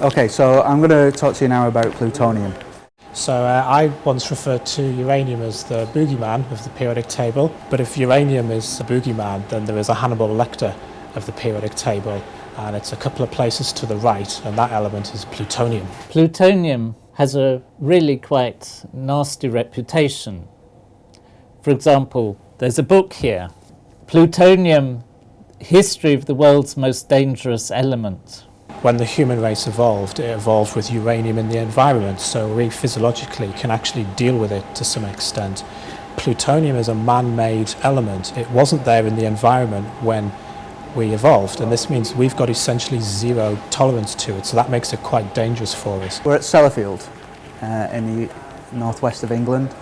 Okay, so I'm going to talk to you now about plutonium. So uh, I once referred to uranium as the boogeyman of the periodic table, but if uranium is a boogeyman, then there is a Hannibal Lecter of the periodic table, and it's a couple of places to the right, and that element is plutonium. Plutonium has a really quite nasty reputation. For example, there's a book here, Plutonium, History of the World's Most Dangerous Element. When the human race evolved, it evolved with uranium in the environment, so we physiologically can actually deal with it to some extent. Plutonium is a man-made element. It wasn't there in the environment when we evolved, and this means we've got essentially zero tolerance to it, so that makes it quite dangerous for us. We're at Sellafield uh, in the northwest of England.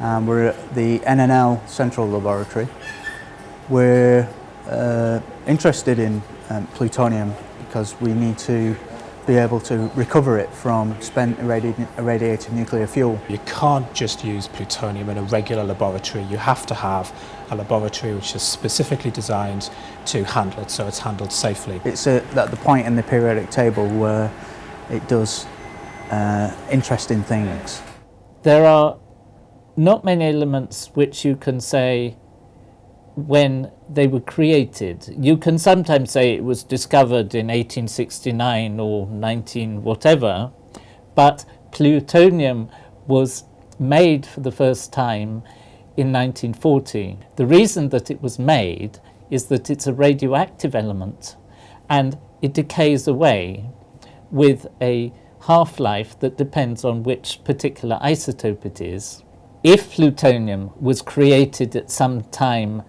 Um, we're at the NNL Central Laboratory. We're uh, interested in um, plutonium because we need to be able to recover it from spent irradi irradiated nuclear fuel. You can't just use plutonium in a regular laboratory. You have to have a laboratory which is specifically designed to handle it so it's handled safely. It's at the point in the periodic table where it does uh, interesting things. There are not many elements which you can say when they were created. You can sometimes say it was discovered in 1869 or 19 whatever, but plutonium was made for the first time in 1940. The reason that it was made is that it's a radioactive element and it decays away with a half-life that depends on which particular isotope it is. If plutonium was created at some time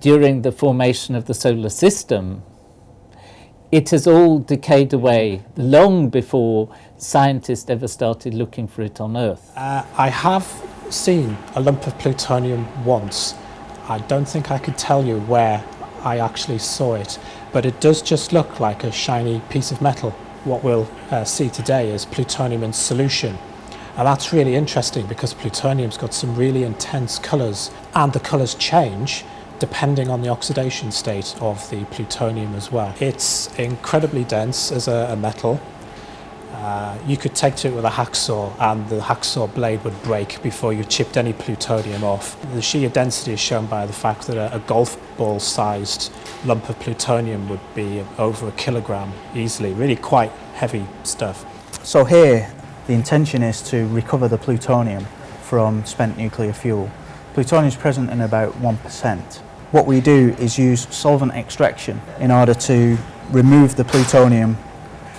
during the formation of the solar system, it has all decayed away long before scientists ever started looking for it on Earth. Uh, I have seen a lump of plutonium once. I don't think I could tell you where I actually saw it, but it does just look like a shiny piece of metal. What we'll uh, see today is plutonium in solution. And that's really interesting because plutonium's got some really intense colours and the colours change depending on the oxidation state of the plutonium as well. It's incredibly dense as a, a metal. Uh, you could take to it with a hacksaw and the hacksaw blade would break before you chipped any plutonium off. The sheer density is shown by the fact that a, a golf ball sized lump of plutonium would be over a kilogram easily, really quite heavy stuff. So here the intention is to recover the plutonium from spent nuclear fuel. Plutonium is present in about 1%. What we do is use solvent extraction in order to remove the plutonium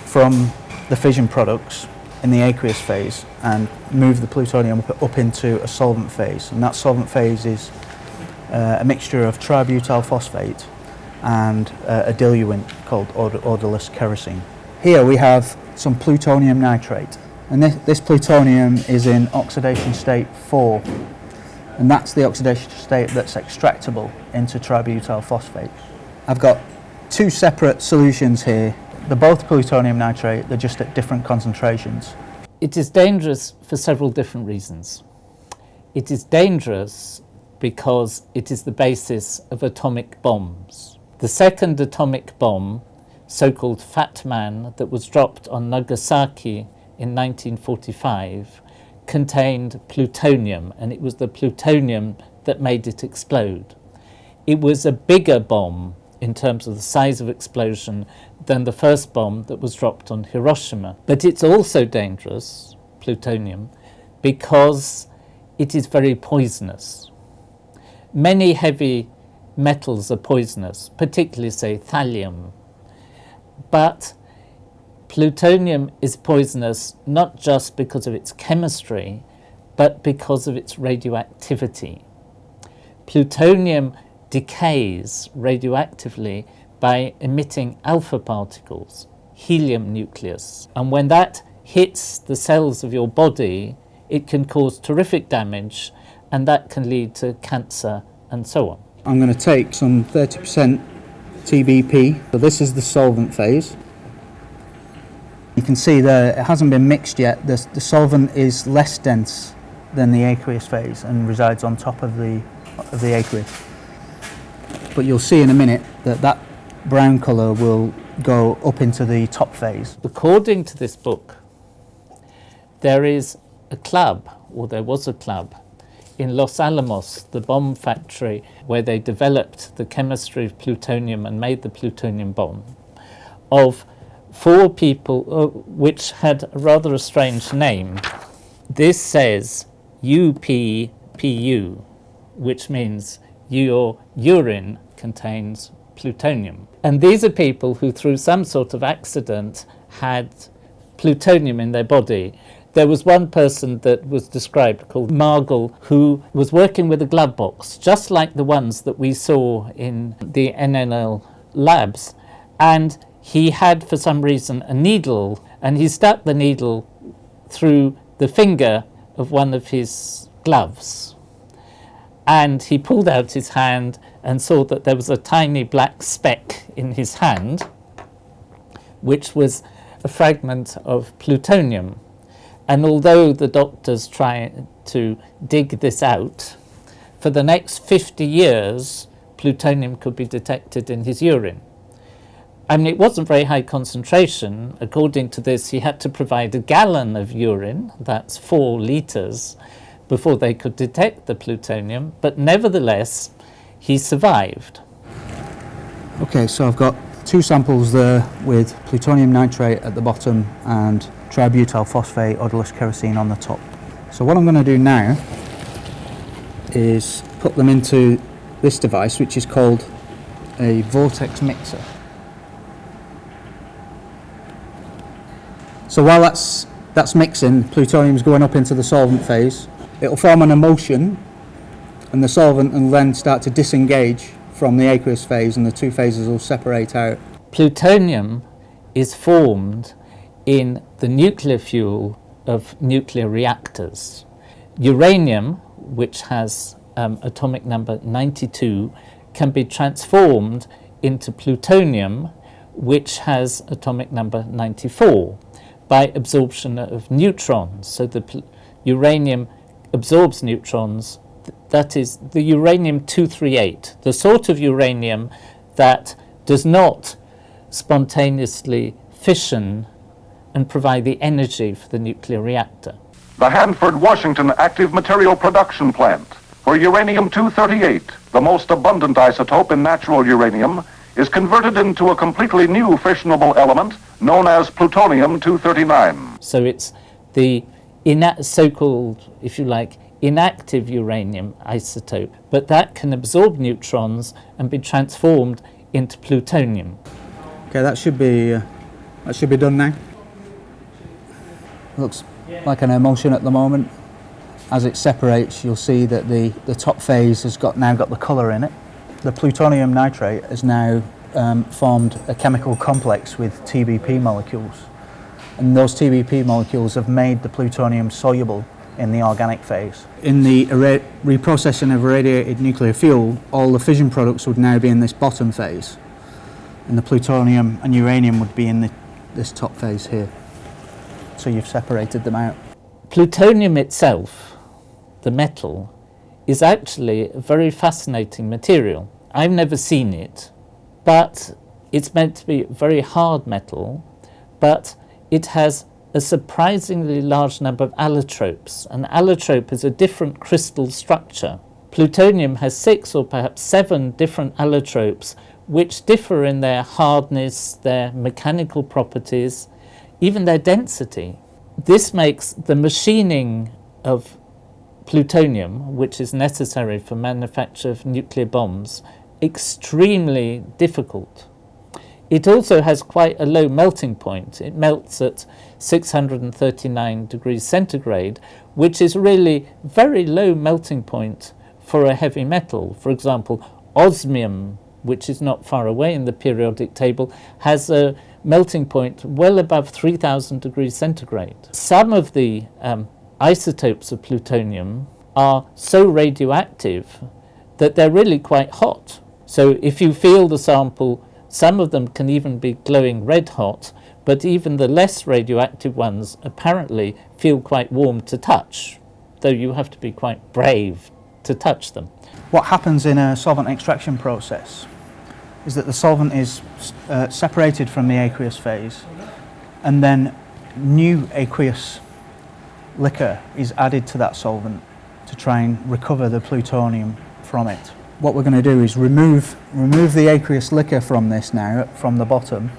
from the fission products in the aqueous phase and move the plutonium up, into a solvent phase. And that solvent phase is uh, a mixture of tributyl phosphate and uh, a diluent called odorless kerosene. Here we have some plutonium nitrate and this, this plutonium is in oxidation state 4 and that's the oxidation state that's extractable into tributyl phosphate. I've got two separate solutions here. They're both plutonium nitrate, they're just at different concentrations. It is dangerous for several different reasons. It is dangerous because it is the basis of atomic bombs. The second atomic bomb, so-called Fat Man, that was dropped on Nagasaki in 1945, contained plutonium, and it was the plutonium that made it explode. It was a bigger bomb in terms of the size of explosion than the first bomb that was dropped on Hiroshima. But it's also dangerous, plutonium, because it is very poisonous. Many heavy metals are poisonous, particularly, say, thallium. But Plutonium is poisonous not just because of its chemistry, but because of its radioactivity. Plutonium decays radioactively by emitting alpha particles, helium nucleus. And when that hits the cells of your body, it can cause terrific damage and that can lead to cancer and so on. I'm going to take some 30% TBP. So this is the solvent phase. You can see there it hasn't been mixed yet. The, the solvent is less dense than the aqueous phase and resides on top of the, of the aqueous. But you'll see in a minute that that brown colour will go up into the top phase. According to this book, there is a club, or there was a club, in Los Alamos, the bomb factory where they developed the chemistry of plutonium and made the plutonium bomb, of four people, uh, which had rather a strange name. This says UPPU, which means your urine contains plutonium. And these are people who, through some sort of accident, had plutonium in their body. There was one person that was described called Margol who was working with a glove box, just like the ones that we saw in the NNL labs. And he had, for some reason, a needle, and he stuck the needle through the finger of one of his gloves. And he pulled out his hand and saw that there was a tiny black speck in his hand, which was a fragment of plutonium. And although the doctors tried to dig this out, for the next 50 years, plutonium could be detected in his urine. I mean, it wasn't very high concentration. According to this, he had to provide a gallon of urine, that's four litres, before they could detect the plutonium. But nevertheless, he survived. Okay, so I've got two samples there with plutonium nitrate at the bottom and tributyl phosphate odorless kerosene on the top. So what I'm going to do now is put them into this device which is called a vortex mixer. So while that's, that's mixing, plutonium's going up into the solvent phase, it'll form an emulsion and the solvent will then start to disengage from the aqueous phase and the two phases will separate out. Plutonium is formed in the nuclear fuel of nuclear reactors. Uranium, which has um, atomic number 92, can be transformed into plutonium, which has atomic number 94, by absorption of neutrons. So the uranium absorbs neutrons that is the uranium-238, the sort of uranium that does not spontaneously fission and provide the energy for the nuclear reactor. The Hanford, Washington Active Material Production Plant, where uranium-238, the most abundant isotope in natural uranium, is converted into a completely new fissionable element known as plutonium-239. So it's the so-called, if you like, inactive uranium isotope, but that can absorb neutrons and be transformed into plutonium. Okay, that should be uh, that should be done now. Looks like an emulsion at the moment. As it separates, you'll see that the, the top phase has got now got the colour in it. The plutonium nitrate has now um, formed a chemical complex with TBP molecules. And those TBP molecules have made the plutonium soluble in the organic phase. In the reprocessing of irradiated nuclear fuel, all the fission products would now be in this bottom phase, and the plutonium and uranium would be in the, this top phase here. So you've separated them out. Plutonium itself, the metal, is actually a very fascinating material. I've never seen it, but it's meant to be very hard metal, but it has a surprisingly large number of allotropes. An allotrope is a different crystal structure. Plutonium has six or perhaps seven different allotropes which differ in their hardness, their mechanical properties, even their density. This makes the machining of plutonium, which is necessary for manufacture of nuclear bombs, extremely difficult. It also has quite a low melting point. It melts at 639 degrees centigrade, which is really very low melting point for a heavy metal. For example, osmium, which is not far away in the periodic table, has a melting point well above 3000 degrees centigrade. Some of the um, isotopes of plutonium are so radioactive that they're really quite hot. So if you feel the sample some of them can even be glowing red hot, but even the less radioactive ones apparently feel quite warm to touch, though you have to be quite brave to touch them. What happens in a solvent extraction process is that the solvent is uh, separated from the aqueous phase and then new aqueous liquor is added to that solvent to try and recover the plutonium from it. What we're going to do is remove, remove the aqueous liquor from this now, from the bottom,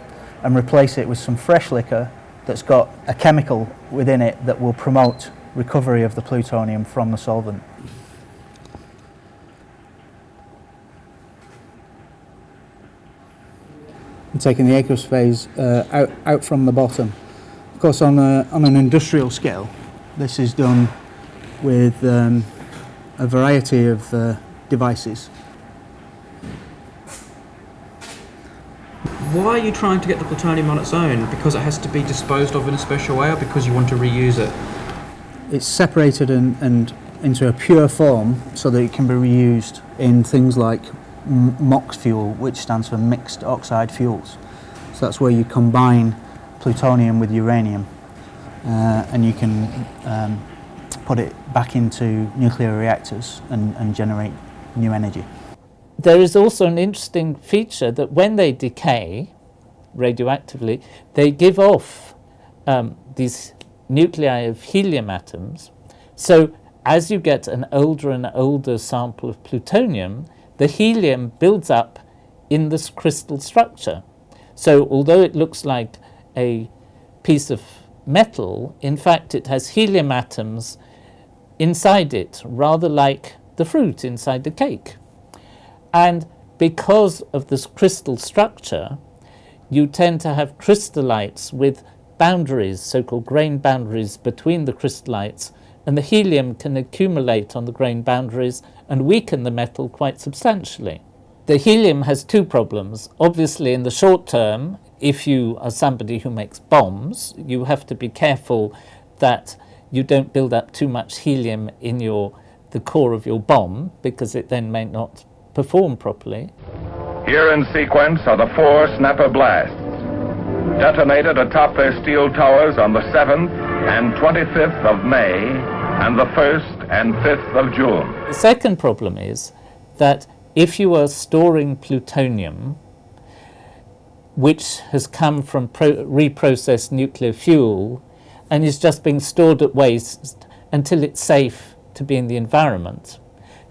and replace it with some fresh liquor that's got a chemical within it that will promote recovery of the plutonium from the solvent. And taking the aqueous phase uh, out, out from the bottom. Of course, on, a, on an industrial scale, this is done with um, a variety of uh, devices. Why are you trying to get the plutonium on its own? Because it has to be disposed of in a special way or because you want to reuse it? It's separated and, and into a pure form so that it can be reused in things like MOX fuel, which stands for mixed oxide fuels. So that's where you combine plutonium with uranium uh, and you can um, put it back into nuclear reactors and, and generate new energy. There is also an interesting feature that when they decay radioactively, they give off um, these nuclei of helium atoms. So as you get an older and older sample of plutonium, the helium builds up in this crystal structure. So although it looks like a piece of metal, in fact it has helium atoms inside it, rather like the fruit inside the cake. And because of this crystal structure, you tend to have crystallites with boundaries, so-called grain boundaries between the crystallites, and the helium can accumulate on the grain boundaries and weaken the metal quite substantially. The helium has two problems. Obviously, in the short term, if you are somebody who makes bombs, you have to be careful that you don't build up too much helium in your the core of your bomb because it then may not perform properly. Here in sequence are the four snapper blasts, detonated atop their steel towers on the 7th and 25th of May and the 1st and 5th of June. The second problem is that if you are storing plutonium, which has come from reprocessed nuclear fuel and is just being stored at waste until it's safe to be in the environment,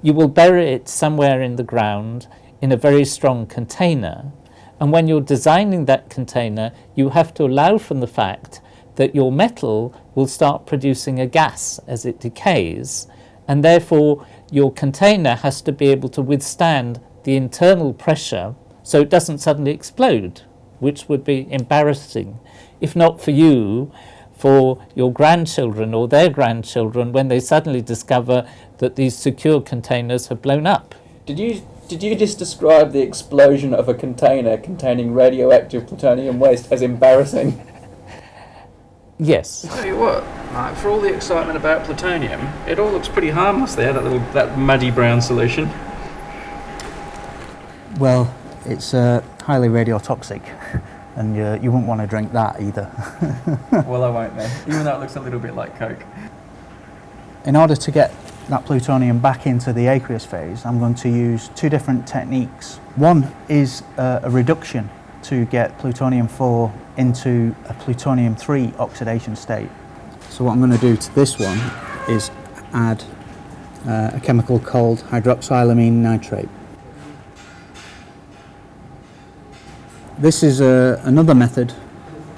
you will bury it somewhere in the ground in a very strong container. And when you're designing that container, you have to allow from the fact that your metal will start producing a gas as it decays, and therefore your container has to be able to withstand the internal pressure so it doesn't suddenly explode, which would be embarrassing, if not for you, for your grandchildren or their grandchildren when they suddenly discover that these secure containers have blown up. Did you did you just describe the explosion of a container containing radioactive plutonium waste as embarrassing? Yes. I'll tell you what, like, for all the excitement about plutonium, it all looks pretty harmless there, that little that muddy brown solution. Well, it's uh, highly radiotoxic. and you, you wouldn't want to drink that either. well, I won't then, even though it looks a little bit like Coke. In order to get that plutonium back into the aqueous phase, I'm going to use two different techniques. One is uh, a reduction to get plutonium-4 into a plutonium-3 oxidation state. So what I'm going to do to this one is add uh, a chemical called hydroxylamine nitrate. This is a, uh, another method.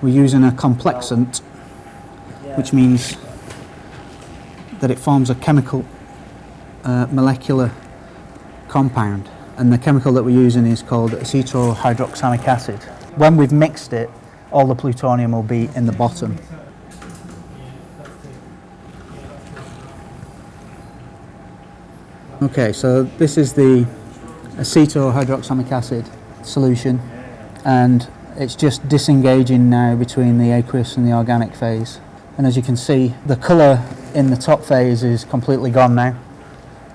We're using a complexant, which means that it forms a chemical uh, molecular compound. And the chemical that we're using is called acetohydroxamic acid. When we've mixed it, all the plutonium will be in the bottom. Okay, so this is the acetohydroxamic acid solution and it's just disengaging now between the aqueous and the organic phase. And as you can see, the colour in the top phase is completely gone now.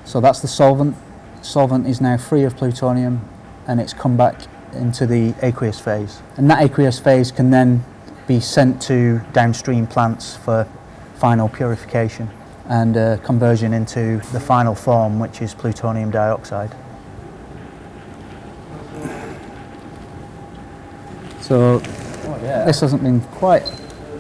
So that's the solvent. Solvent is now free of plutonium and it's come back into the aqueous phase. And that aqueous phase can then be sent to downstream plants for final purification and uh, conversion into the final form, which is plutonium dioxide. So Oh, yeah. this hasn't been quite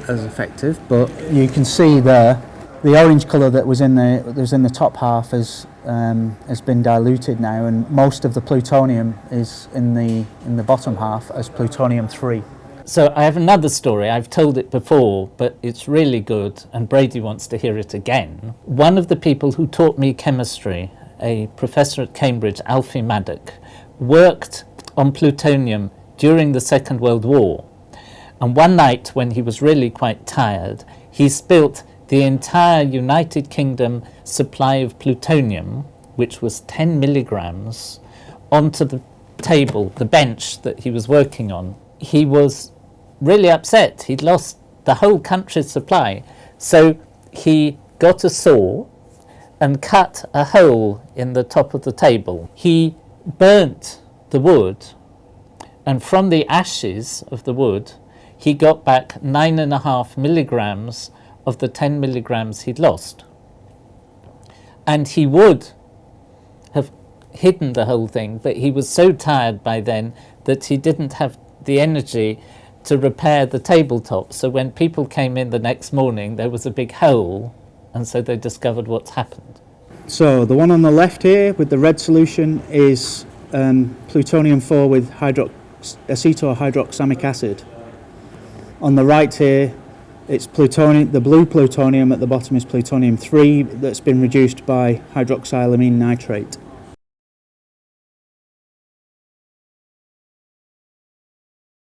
as effective, but you can see there the orange colour that was in the that was in the top half has um, has been diluted now, and most of the plutonium is in the in the bottom half as plutonium three. So I have another story. I've told it before, but it's really good, and Brady wants to hear it again. One of the people who taught me chemistry, a professor at Cambridge, Alfie Maddock, worked on plutonium during the Second World War. And one night, when he was really quite tired, he spilt the entire United Kingdom supply of plutonium, which was 10 milligrams, onto the table, the bench that he was working on. He was really upset. He'd lost the whole country's supply. So he got a saw and cut a hole in the top of the table. He burnt the wood, and from the ashes of the wood, he got back nine and a half milligrams of the 10 milligrams he'd lost. And he would have hidden the whole thing, but he was so tired by then that he didn't have the energy to repair the tabletop. So when people came in the next morning, there was a big hole, and so they discovered what's happened. So the one on the left here with the red solution is um, plutonium 4 with acetohydroxamic acid. On the right here, it's plutonium, the blue plutonium at the bottom is plutonium 3 that's been reduced by hydroxylamine nitrate.